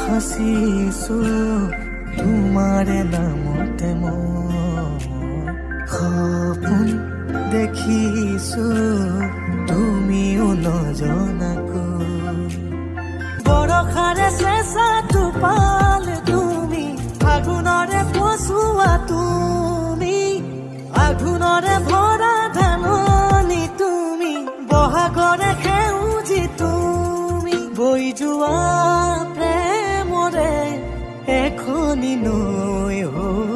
সাঁচিছো তোমাৰে নামতে মই সপোন দেখিছো তুমিও নজনাকৈ বৰষাৰে চেঁচাটো পালে তুমি আঘোণৰে পচোৱা তুমি আঘোণৰে ভৰা ধাননি তুমি বহাগৰে বৈ যোৱা প্ৰেমৰে এখনি নৈ হৈ